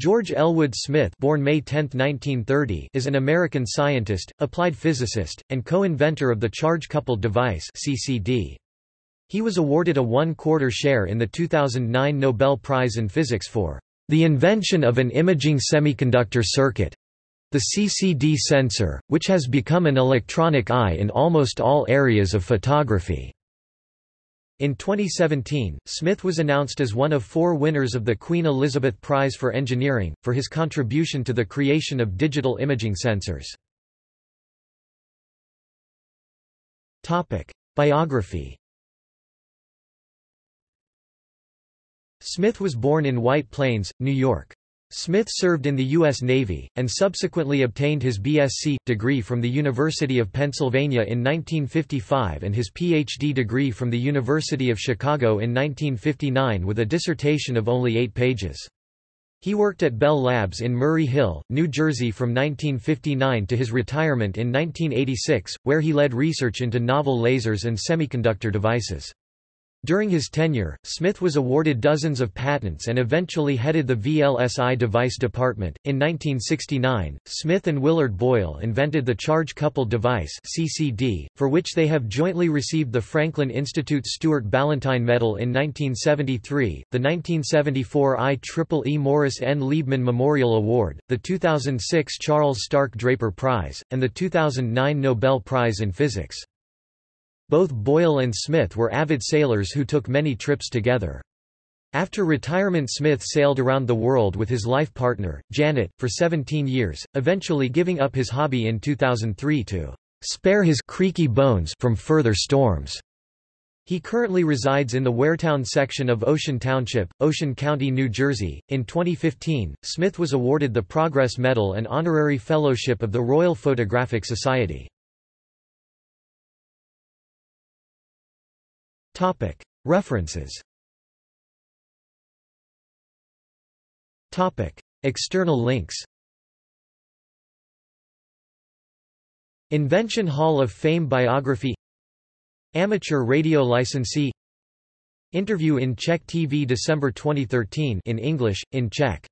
George Elwood Smith born May 10, 1930, is an American scientist, applied physicist, and co-inventor of the charge-coupled device CCD. He was awarded a one-quarter share in the 2009 Nobel Prize in Physics for the invention of an imaging semiconductor circuit, the CCD sensor, which has become an electronic eye in almost all areas of photography. In 2017, Smith was announced as one of four winners of the Queen Elizabeth Prize for Engineering, for his contribution to the creation of digital imaging sensors. Biography Smith was born in White Plains, New York. Smith served in the U.S. Navy, and subsequently obtained his B.Sc. degree from the University of Pennsylvania in 1955 and his Ph.D. degree from the University of Chicago in 1959 with a dissertation of only eight pages. He worked at Bell Labs in Murray Hill, New Jersey from 1959 to his retirement in 1986, where he led research into novel lasers and semiconductor devices. During his tenure, Smith was awarded dozens of patents and eventually headed the VLSI device department. In 1969, Smith and Willard Boyle invented the Charge-Coupled Device (CCD), for which they have jointly received the Franklin Institute Stuart Ballantine Medal in 1973, the 1974 IEEE Morris N. Liebman Memorial Award, the 2006 Charles Stark Draper Prize, and the 2009 Nobel Prize in Physics. Both Boyle and Smith were avid sailors who took many trips together. After retirement Smith sailed around the world with his life partner, Janet, for 17 years, eventually giving up his hobby in 2003 to spare his creaky bones from further storms. He currently resides in the Waretown section of Ocean Township, Ocean County, New Jersey. In 2015, Smith was awarded the Progress Medal and Honorary Fellowship of the Royal Photographic Society. References. External links. Invention Hall of Fame biography. Amateur radio licensee. Interview in Czech TV December 2013 in English, in Czech